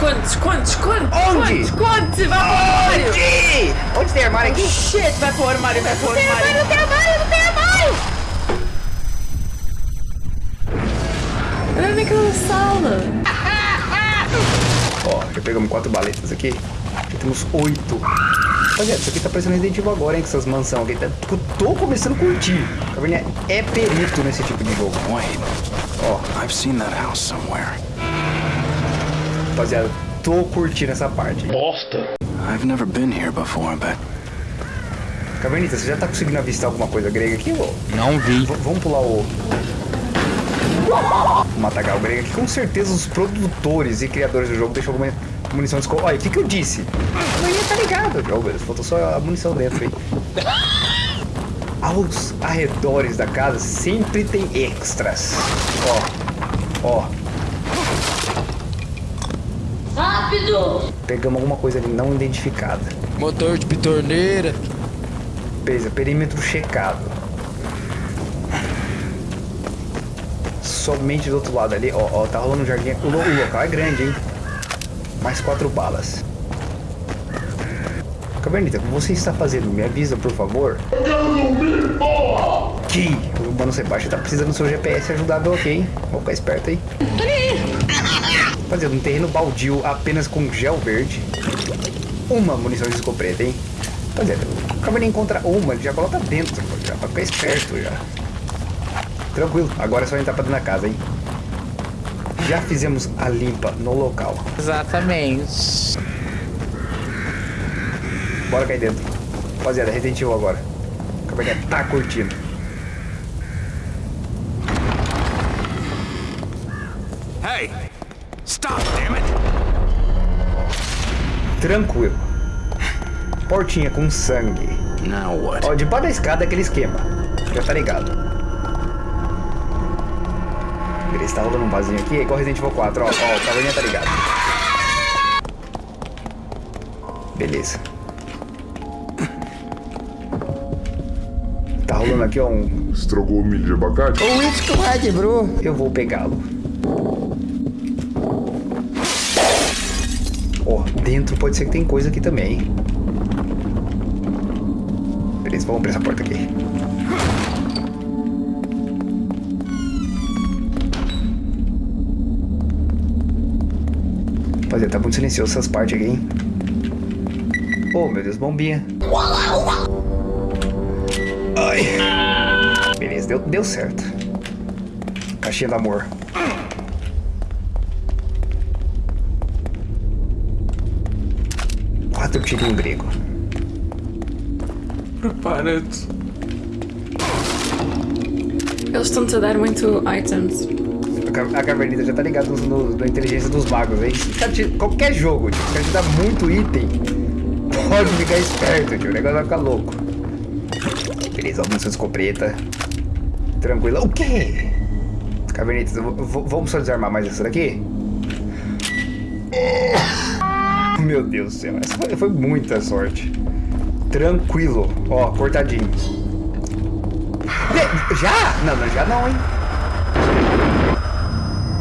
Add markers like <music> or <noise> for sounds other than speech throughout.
esconde, esconde, esconde. Onde? Esconde, esconde, vai pro armário. Onde? Onde tem armário aqui? Shit, vai pro armário, vai pro Não tem armário, armário. não tem armário, não tem armário! Olha naquela sala. <laughs> Ó, já pegamos quatro baletas aqui. Já temos oito. Rapaziada, isso aqui tá parecendo Resident Evil agora, hein? Com essas mansões aqui. Tá- Eu tô começando a curtir. Caverninha é perito nesse tipo de jogo. Wait, Ó, I've seen that house somewhere. Rapaziada, tô curtindo essa parte. I've never been here before, but Cavernita, você já tá conseguindo avistar alguma coisa grega aqui, ô? Não vi. V- vamos pular o... O Matagal grego aqui. Com certeza os produtores e criadores do jogo deixam alguma munição de escola. Olha, o que que eu disse? A maioria tá ligado. Oh, meu Deus, faltou só a munição dentro, hein? Aos arredores da casa sempre tem extras. Ó, ó. Rápido! Pegamos alguma coisa ali não identificada. Motor de pitorneira. Beleza, perímetro checado. Somente do outro lado ali, ó, ó, tá rolando um jardim. O, lo- o local é grande, hein? Mais quatro balas. Cavernita, o que você está fazendo? Me avisa, por favor. Que o Mano Sebastião tá precisando do seu GPS ajudável aqui, hein? Vamos ficar esperto aí. Rapaziada, um terreno baldio apenas com gel verde. Uma munição de escopeta, hein? Rapaziada, o Caverninha encontra uma, ele já coloca dentro, pô, já pra ficar esperto já. Tranquilo, agora é só entrar pra dentro da casa, hein? Já fizemos a limpa no local. Exatamente. Bora cair dentro. Rapaziada, Resident Evil agora. O Caverninha tá curtindo. hey, Tranquilo. Portinha com sangue. Now what? Ó, debaixo da escada é aquele esquema. Já tá ligado. Beleza, tá rolando um vasinho aqui, é igual Resident Evil 4, ó. Ó, o caverninha tá ligado. Beleza. Tá rolando aqui, ó, um... Estragou o milho de abacate? O Witch vai quebrou. Eu vou pegá-lo. Dentro pode ser que tem coisa aqui também? Beleza, vamos abrir essa porta aqui. Rapaziada, tá muito silencioso essas partes aqui, hein? Oh, meu Deus, bombinha. Ai. Beleza, deu, deu certo. Caixinha do amor. Tirinhos grego. Prepara-te. Eles estão-te a dar muito items. A ca- A cavernita já tá ligada no, na inteligência dos magos, hein? Te- qualquer jogo, tipo, se o cara te dá muito item, <laughs> pode ficar esperto, tio. O negócio vai ficar louco. Beleza, munição de escopeta. Tranquilo. O quê? Cavernitas, vamos só desarmar mais essa daqui? Meu Deus do céu, essa foi, foi muita sorte. Tranquilo. Ó, cortadinho. Já? Não, não, já não, hein?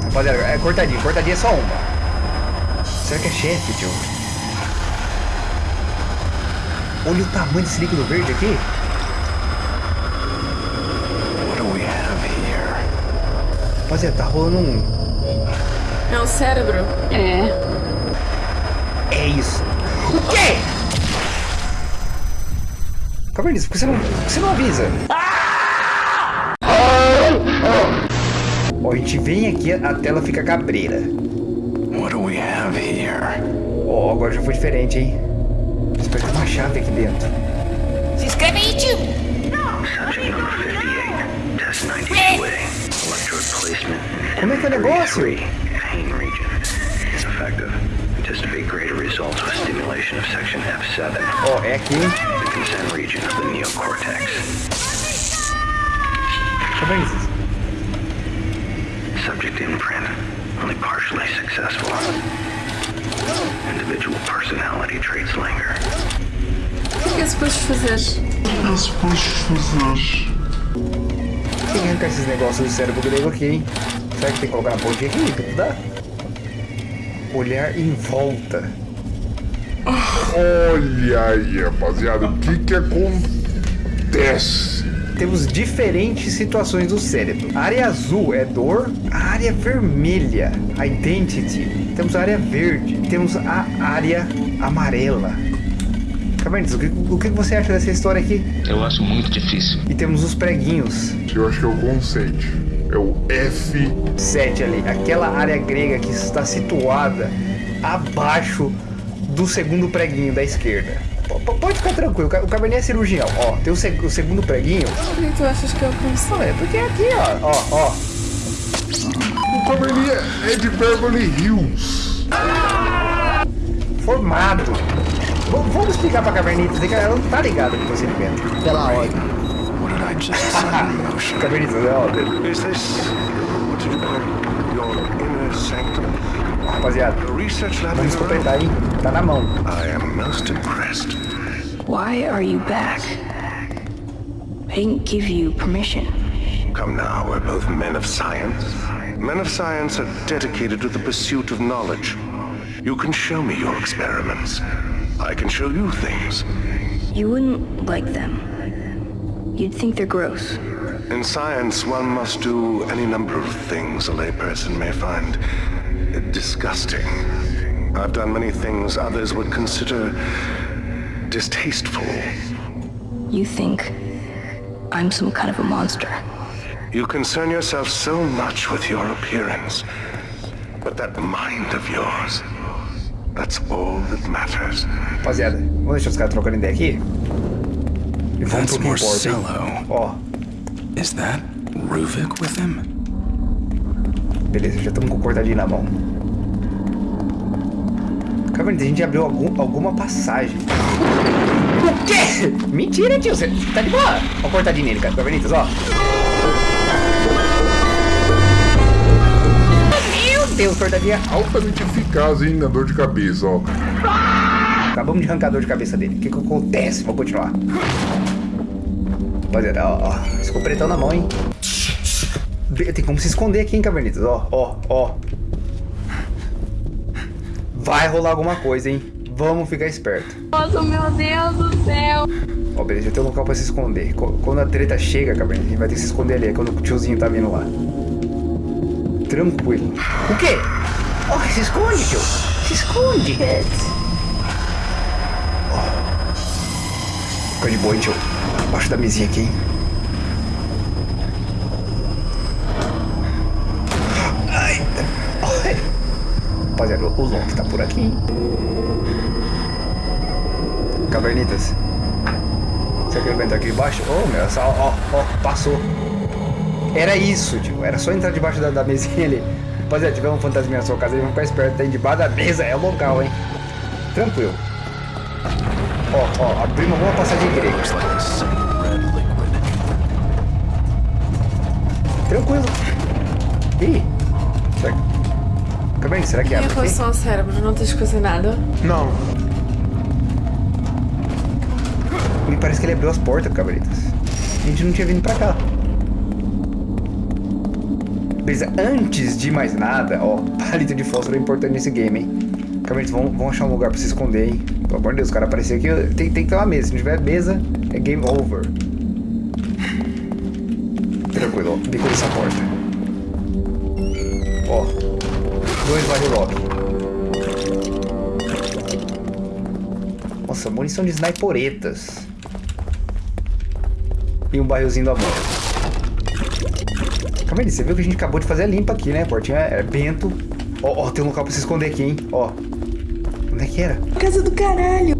Rapaziada, é cortadinho, cortadinho é só uma. Será que é chefe, tio? Olha o tamanho desse líquido verde aqui. What do we have here? Rapaziada, tá rolando um. É um cérebro. É isso. O quê? Cavernice, por que você não, por que você não avisa? Ó, a gente vem aqui, a tela fica cabreira. What do we have here? Ó, agora já foi diferente, hein? Espero que uma chave aqui dentro. Se inscreve aí, tio! Subject number 58, test 90 splitting, electrode placement, Como é que é o negócio? Pain region. Effective. Anticipate greater results with stimulation of section F7, Ó, é aqui, hein? the consent region of the neocortex. Cavernice. Subject imprint, only partially successful. Individual personality traits linger. O que é suposto fazer? Tem que arrancar esses negócios do cérebro grego aqui, hein? Será que tem que colocar na pontinha aqui? Dá? Olhar em volta. Olha aí, rapaziada, o que que acontece? Temos diferentes situações do cérebro. A área azul é dor, a área vermelha, a identity. Temos a área verde, temos a área amarela. Cabernet, o que, o que você acha dessa história aqui? Eu acho muito difícil. E temos os preguinhos. Eu acho que é o conceito. É o F. 7 ali, aquela área grega que está situada abaixo do segundo preguinho da esquerda. P- Pode ficar tranquilo, o Ca- o Cabernet é cirurgião. Ó, tem o, seg- o segundo preguinho. Por que tu achas que eu consigo? É porque é aqui, ó. Ó, ó. O Cabernet é de Beverly Hills. Formado. V- vamos explicar pra Cabernet, que ela não tá ligada com o procedimento. Pela ordem. What did I just set in motion? Cabernet, Is this, what you call your inner sanctum? rapaziada. A research lab Vamos in your own? Tá na mão. I am most impressed. Why are you back? I didn't give you permission. Come now, we're both men of science. Men of science are dedicated to the pursuit of knowledge. You can show me your experiments. I can show you things. You wouldn't like them. You'd think they're gross. In science, one must do any number of things a layperson may find disgusting. I've done many things others would consider distasteful. You think I'm some kind of a monster. You concern yourself so much with your appearance. But that mind of yours, that's all that matters. Rapaziada, vamos deixar os caras trocando ideia aqui? E vamos That's? Marcelo. Ó, Is that Ruvik with him? beleza, já estamos com o cortadinho na mão. Cabernet, a gente abriu algum, alguma passagem. O quê? Mentira, tio, você tá de boa. Ó o cortadinho nele, cara, Cabernetas, ó. Meu Deus, cortadinha. Altamente eficaz, hein, na dor de cabeça, ó. Acabamos de arrancar a dor de cabeça dele. O que que acontece? Vou continuar. Rapaziada, ó, ó. Ficou pretão na mão, hein? Tem como se esconder aqui, hein, Cavernitas? Ó, ó, ó. Vai rolar alguma coisa, hein? Vamos ficar esperto. Nossa, meu Deus do céu. Ó, beleza, já tem um local pra se esconder. Co- Quando a treta chega, Cavernitas, a gente vai ter que se esconder ali. É quando o tiozinho tá vindo lá. Tranquilo. O quê? Ó, se esconde, tio. Se esconde. Fica de boa, hein, tio. Embaixo da mesinha aqui, hein? Ai. Ai. Rapaziada, o Loki tá por aqui, hein? Cavernitas. Será que ele vai entrar aqui embaixo? Oh, meu, essa, ó, ó, passou. Era isso, tio. Era só entrar debaixo da, da mesinha ali. Rapaziada, tiver um fantasminha na sua casa, vamos ficar esperto. Tá aí debaixo da mesa, é local, hein? Tranquilo. Ó, ó, abrimos uma passagem grega. Looks like a single red liquid. Tranquilo. Ih. Será que... Cabernet, será que Em abre aqui? relação ao cérebro, não tens coisa nada? Não. Me parece que ele abriu as portas, Cabritas. A gente não tinha vindo pra cá. Beleza, antes de mais nada, ó, palito de fósforo é importante nesse game, hein? Cabritas, vamos, vamos achar um lugar pra se esconder, hein? Pelo amor de Deus, o cara apareceu aqui, tem, tem que ter uma mesa. Se não tiver mesa, é game over. Tranquilo, bico dessa porta. Ó, dois Varilock. Nossa, munição de sniperetas. E um barrilzinho do amor. Calma aí, você viu que a gente acabou de fazer a limpa aqui, né? A portinha é bento. Ó, ó, tem um local pra se esconder aqui, hein? Ó. Onde é que era? Casa do caralho!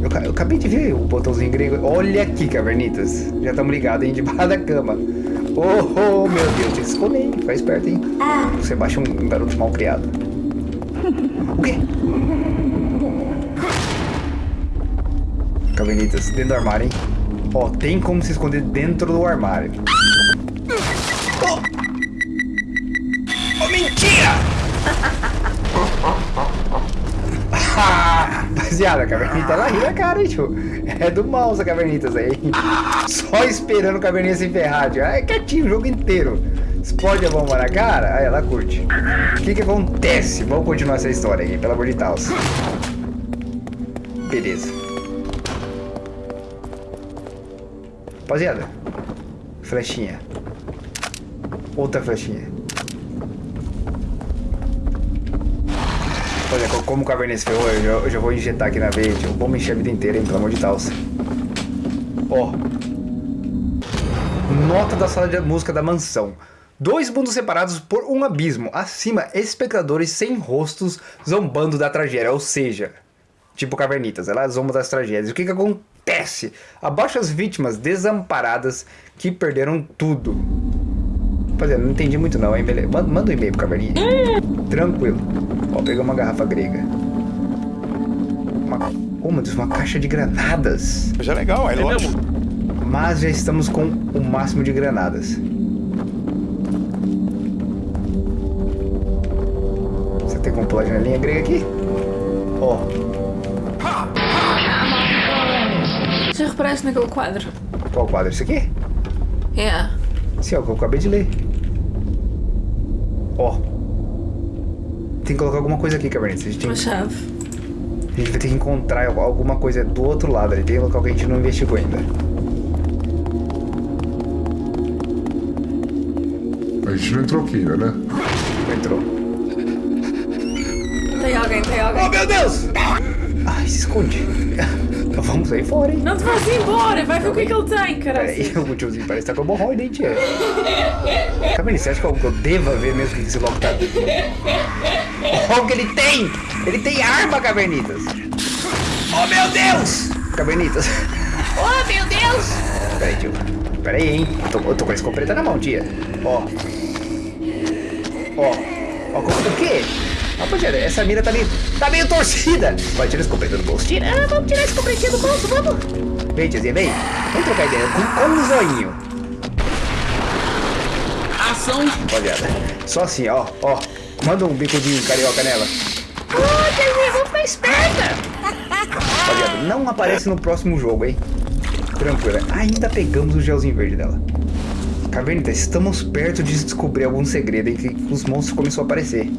Eu, eu acabei de ver o botãozinho grego. Olha aqui, cavernitas. Já estamos ligados, hein? Debaixo <laughs> da cama. Oh, oh, meu Deus, tem que se esconder, hein? Fica esperto, hein? Você baixa um, um garoto mal criado. O quê? Cavernitas, dentro do armário, hein? Ó, tem como se esconder dentro do armário. Oh, Rapaziada, a cavernita ela ri na cara, hein, tio? É do mal essa cavernitas aí. Só esperando o caverninha se ferrar, tio. É quietinho o jogo inteiro. Explode a bomba na cara? Aí ela curte. O que que acontece? Vamos continuar essa história aqui, pelo amor de Deus. Beleza. Rapaziada. Flechinha. Outra flechinha. Olha, co- como o Caverninha se ferrou, eu já, eu já vou injetar aqui na veia, tio. Vamos encher a vida inteira, hein, pelo amor de Deus. Ó. Nota da sala de música da mansão. Dois mundos separados por um abismo. Acima, espectadores sem rostos zombando da tragédia. Ou seja, tipo cavernitas, ela zomba das tragédias. O que que acontece? Abaixo as vítimas desamparadas que perderam tudo. Rapaziada, não entendi muito não, hein? Beleza. Manda, um e-mail pro caverninha. <laughs> Tranquilo. Ó, pegou uma garrafa grega. Uma, oh, meu Deus, uma caixa de granadas. Já é legal, é lógico. Mas já estamos com o máximo de granadas. Você tem como pular a janelinha grega aqui? Ó, Já reparaste naquele quadro? qual quadro? Isso aqui? É. Sim, é o que eu acabei de ler. Ó. Tem que colocar alguma coisa aqui, Cabernet. A gente, tem, Uma chave. a gente vai ter que encontrar alguma coisa do outro lado. ali. Tem um local que a gente não investigou ainda. A gente não entrou aqui ainda, né? Entrou. Tem alguém, tem alguém. Oh, meu Deus! Ai, se esconde. <laughs> Vamos sair fora, hein? Não te vais embora, vai ver o que é que ele tem, Peraí, caralho. o tiozinho parece que tá com hemorroida, hein, tia? Cabernet, você acha que eu, que eu deva ver mesmo o que esse louco tá... Olha o que ele tem! Ele tem arma, Cabernitas! Oh, meu Deus! Cabernitas. Oh, meu Deus! Peraí, tio. Peraí, hein? Eu tô, eu tô com a escopeta na mão, tia. Ó. Ó. Ó, como- o quê? Rapaziada, essa mira tá meio, tá meio torcida. Vai, tira a escopeta do bolso. Tira, ah, vamos tirar a escopetinha do bolso, vamos. Vem, tiazinha, vem. Vamos trocar ideia. Com, com um zoinho. Ação! Rapaziada, só assim, ó, ó. Manda um bicudinho carioca nela. Oh, Deus, vou ficar esperta! Rapaziada, não aparece no próximo jogo, hein? Tranquila. Ainda pegamos o gelzinho verde dela. Cavernita, estamos perto de descobrir algum segredo em que os monstros começaram a aparecer.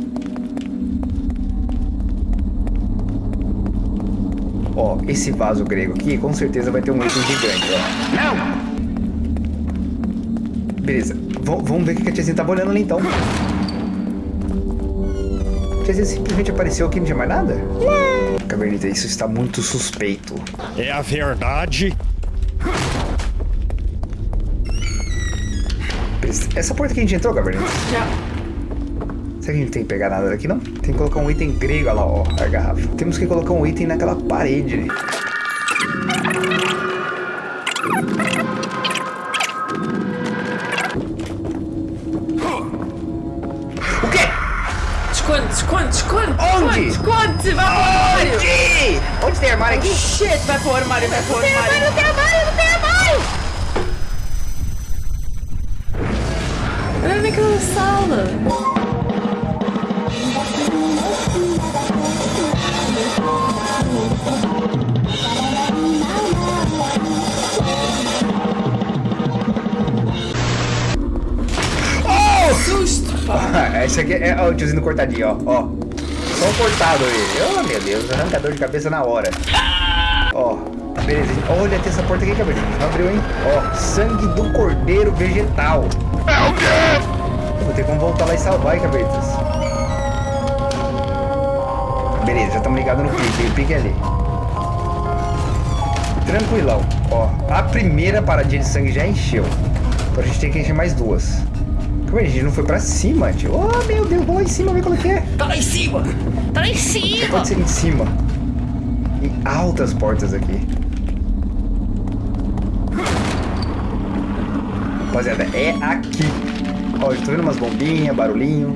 Ó, esse vaso grego aqui com certeza vai ter um item gigante, ó. Não! Beleza, v vamos ver o que a tiazinha tava olhando ali então. A tiazinha simplesmente apareceu aqui e não tinha mais nada? Cavernita, isso está muito suspeito. É a verdade. Beleza, Essa porta que a gente entrou, Cavernita? Já. Será que a gente tem que pegar nada daqui, não? Tem que colocar um item grego, olha lá, ó, a garrafa. Temos que colocar um item naquela parede ali. O quê? Esconde, esconde, esconde. Onde? Esconde, esconde, vai para o armário. Onde? Onde tem armário aqui? Shit, vai para o armário, vai para o armário. Não tem armário, não tem armário! Olha naquela sala. Esse aqui é ó, o tiozinho cortadinho, ó, ó. Só o cortado aí. Oh, meu Deus, arrancador de cabeça na hora. Ó, beleza. Olha, tem essa porta aqui, cabelo. Não abriu, hein? Ó, sangue do cordeiro vegetal. É o quê? Vou ter como voltar lá e salvar, hein, cabeças. Beleza, já estamos ligados no pique. O pique é ali. Tranquilão. Ó, a primeira paradinha de sangue já encheu. Então a gente tem que encher mais duas. Como é que a gente não foi pra cima, tio? Oh, meu Deus, vamos lá em cima ver como é que é. Tá lá em cima! Tá lá em cima! pode ser em cima. Em altas portas aqui. Rapaziada, é aqui. Ó, eu tô vendo umas bombinhas, barulhinho.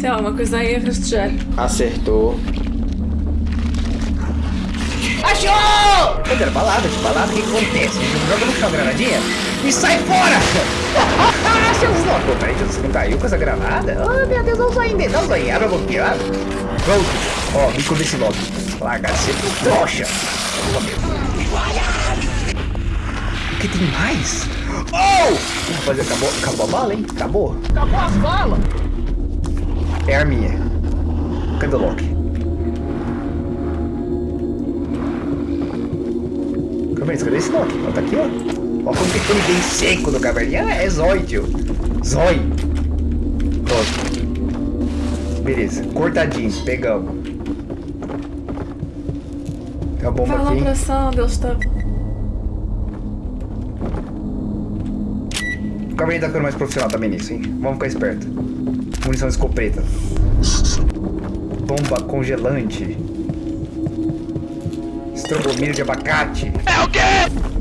Tem alguma coisa aí rastejar. Acertou. Achou! Cadê balada? De balada, o que, que acontece? A gente joga no chão granadinha e sai fora! Ah, seus loucos! Peraí, Jesus, não caiu com essa granada? Oh, meu Deus, não sai ainda, não sai. Abre a boquinha, abre. Pronto. Ó, bico desse logo. Larga, você trouxa. Oh, meu Deus. O que tem mais? Oh! Rapaziada, acabou, acabou a bala, hein? Acabou. Acabou as balas. É a arminha. Cadê o Loki? Cadê esse Loki? Ó, tá aqui, ó. Ó como que ele vem seco no caverninha. Ah, é Zói, tio. Zói. Ó. Beleza, cortadinho, pegamos. Tem uma bomba Vai lá aqui. pra sala onde eles estavam. O caverninha tá ficando mais profissional também nisso, hein? Vamos ficar esperto. Munição de escopeta. Bomba congelante. Estrogomilho de abacate. É o quê?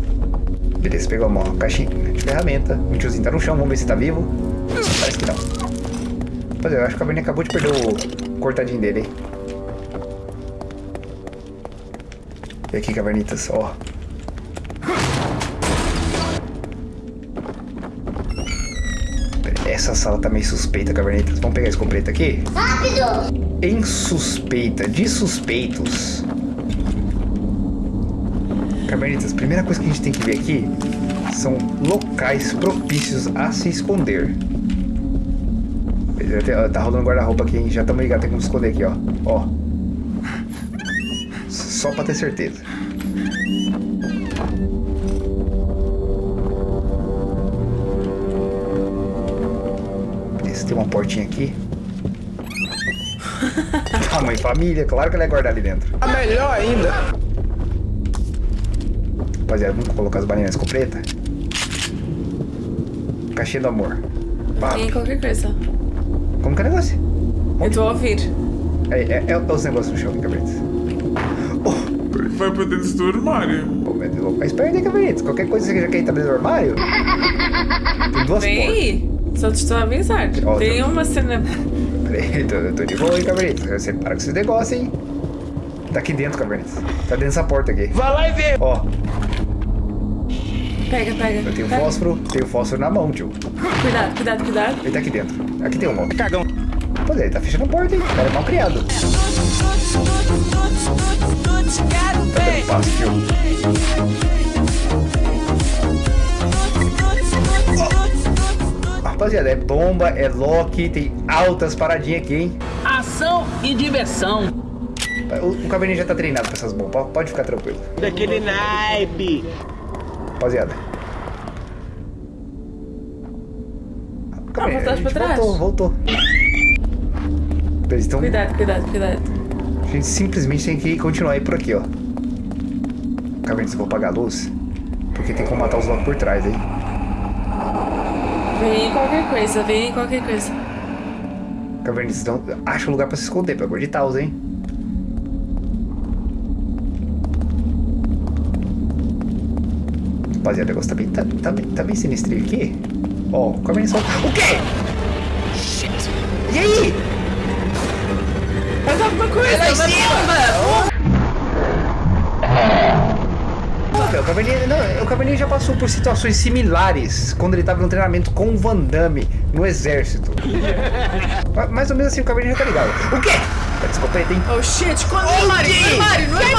Beleza, pegou uma caixinha de ferramenta. O tiozinho tá no chão, vamos ver se tá vivo. Parece que não. Rapaziada, eu acho que o caverninha acabou de perder o cortadinho dele, hein? E aqui, cavernitas, ó. Essa sala tá meio suspeita, cavernitas. Vamos pegar a escopeta aqui? Rápido! Em suspeita de suspeitos. Cavernitas, a primeira coisa que a gente tem que ver aqui são locais propícios a se esconder. Tá rolando guarda-roupa aqui, hein? Já estamos ligados, tem como se esconder aqui, ó. Ó. Só pra ter certeza. Tem uma portinha aqui. <laughs> Tamanho família, claro que ela é guardar ali dentro. A melhor ainda. Rapaziada, vamos colocar as balinhas na escopeta? Caixinha do amor. Pá, Tem qualquer coisa. como que é o negócio? Eu estou a ouvir. É, é, é os negócios no chão, Cabritos. Vai pra dentro do armário. Pô, eu esperto aí, Cabritos. Qualquer coisa que você já quer entrar dentro do armário? Tem duas Vem portas. aí. Só te estou a avisar. Ó, Tem tá- uma cena. Peraí, tô, eu tô de boa, hein, Cabritos. Você para com esses negócios, hein? Tá aqui dentro, Cabritos. Tá dentro dessa porta aqui. Vai lá e vê. Ó, Pega, pega. eu tenho pega. fósforo, tenho fósforo na mão, tio. Cuidado, cuidado, cuidado. Ele tá aqui dentro. Aqui tem um ó. Cagão. Pô, ele tá fechando a porta, hein? O cara é mal criado. Passo, tio. Rapaziada, é bomba, é Loki, tem altas paradinhas aqui, hein? Ação e diversão. O, o caverninha já tá treinado com essas bombas, pode ficar tranquilo. Daquele naipe. Rapaziada. Caverninha, voltaste a gente pra trás? Voltou, voltou. Eles estão... Cuidado, cuidado, cuidado. A gente simplesmente tem que continuar aí por aqui, ó. Caverninha, eu vou apagar a luz. Porque tem como matar os Loki por trás, hein? Vem qualquer coisa, vem qualquer coisa. Caverninha, então, acha um lugar pra se esconder, pelo amor de Deus, hein? Rapaziada, o negócio tá bem, tá, tá, bem- tá bem sinistrinho aqui. Ó, o Caverninha só... O quê? Shit! E aí? Faz alguma coisa, lá em vai cima! Não, o Caverninha, não, o Caverninha já passou por situações similares quando ele tava no treinamento com o Van Damme no exército. <laughs> Ma- Mais ou menos assim, o Caverninha já tá ligado. O quê? Tá de escopeta, hein? Oh shit, quando no armário, no armário, no armário, no armário.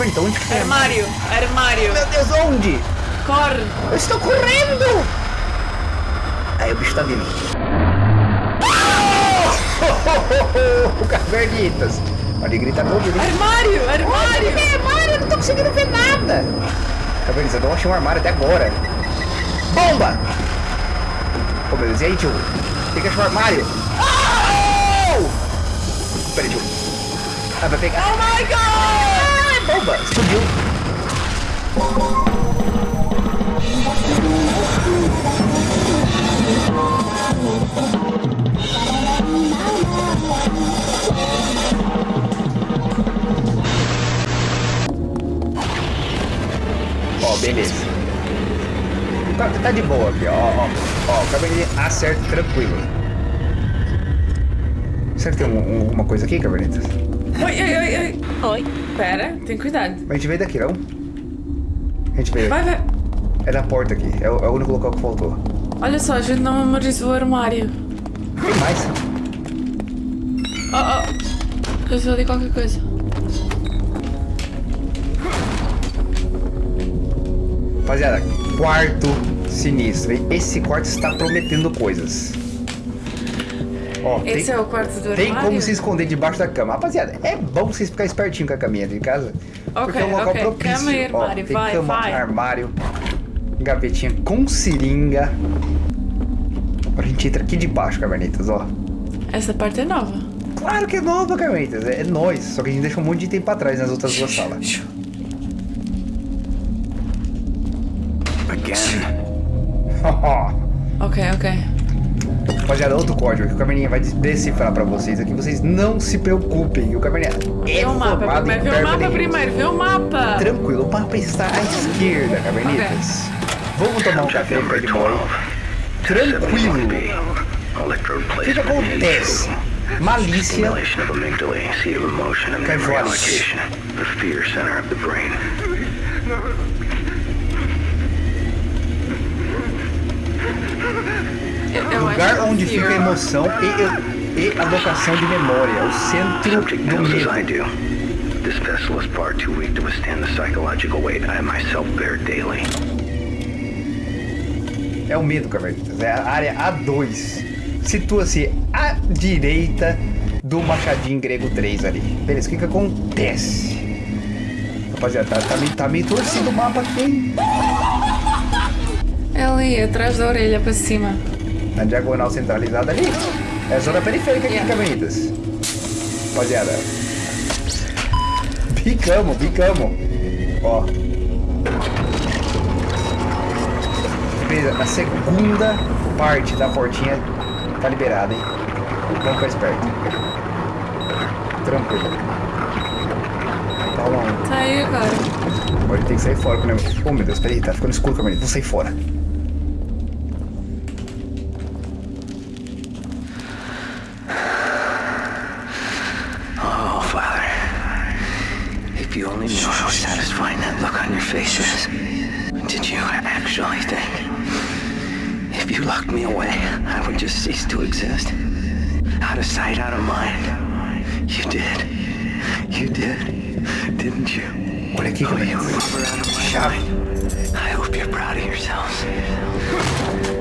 Então onde que tá? Armário, armário. Meu Deus, onde? Corre. Eu estou correndo! Aí o bicho tá vindo. O <laughs> Cavernitas! Olha, ele grita todo, ele... Armário, armário. armário, eu não tô conseguindo ver nada! Cavernitas, eu não achei um armário até agora. Bomba! Ô meu Deus, e aí, tio? Tem que achar um armário. Oh! Peraí, tio. Ah, vai pegar. Oh my god. Bomba! Explodiu. Ó, beleza. Tá, tá de boa aqui, ó, ó. Ó, o cabernet acerta tranquilo. Será que tem um- um- alguma coisa aqui, cabernetas? Oi, oi, oi, oi. Oi. Pera, tem cuidado. Mas a gente veio daqui, não? A gente veio Vai, vai. É da porta aqui, é o, é o único local que faltou. Olha só, a gente não memorizou o armário. Tem mais? Oh, oh. Eu qualquer coisa. Rapaziada, quarto sinistro. Esse quarto está prometendo coisas. Ó, Esse tem, é o quarto do tem armário? como se esconder debaixo da cama. Rapaziada, é bom vocês ficarem espertinho com a caminha de casa. porque é um Ok, local ok. propício. Cama e Ó, armário, tem vai, cama, vai. armário, gavetinha com seringa. Agora a gente entra aqui debaixo, Cavernitas, ó. Essa parte é nova. Claro que é nova, Cavernitas. É, é nós. Só que a gente deixa um monte de item pra trás nas outras duas salas. Again. <laughs> Ok, ok. Rapaziada, outro código que o Caverninha vai decifrar pra vocês aqui. Vocês não se preocupem. O Caverninha é Vê o mapa primeiro. Vê o mapa primeiro. Vê o mapa. Tranquilo, o mapa está à esquerda, Cavernitas. Vamos tomar um café pé de boy. Tranquilo. O que, que acontece? Malícia, Stimulation Eu, eu lugar acho onde fica a emoção e, e a locação de memória, o centro do medo. do. This vessel is far too weak to withstand the psychological weight I myself bear daily. É o medo, Cavernitas. É a área A2. Situa-se à direita do Machadinho Grego 3 ali. Beleza, o que que acontece? Rapaziada, tá, tá, meio, tá meio torcido o mapa aqui, hein? É ali, atrás da orelha para cima. Na diagonal centralizada ali. É a zona periférica aqui, Yeah. Cavernitas. Rapaziada. Bicamos, bicamos. Ó. Beleza, a segunda parte da portinha tá liberada, hein? Vamos ficar esperto. Tranquilo. Calma um. Tá aí agora. Tem que sair fora. Né? Oh meu Deus, peraí, tá ficando escuro, Cavernitas. Vou sair fora. Look on your face is. Did you actually think? If you locked me away, I would just cease to exist. Out of sight, out of mind. You did. You did. Didn't you? Olha aqui, Oh, you were out of my mind. I hope you're proud of yourselves.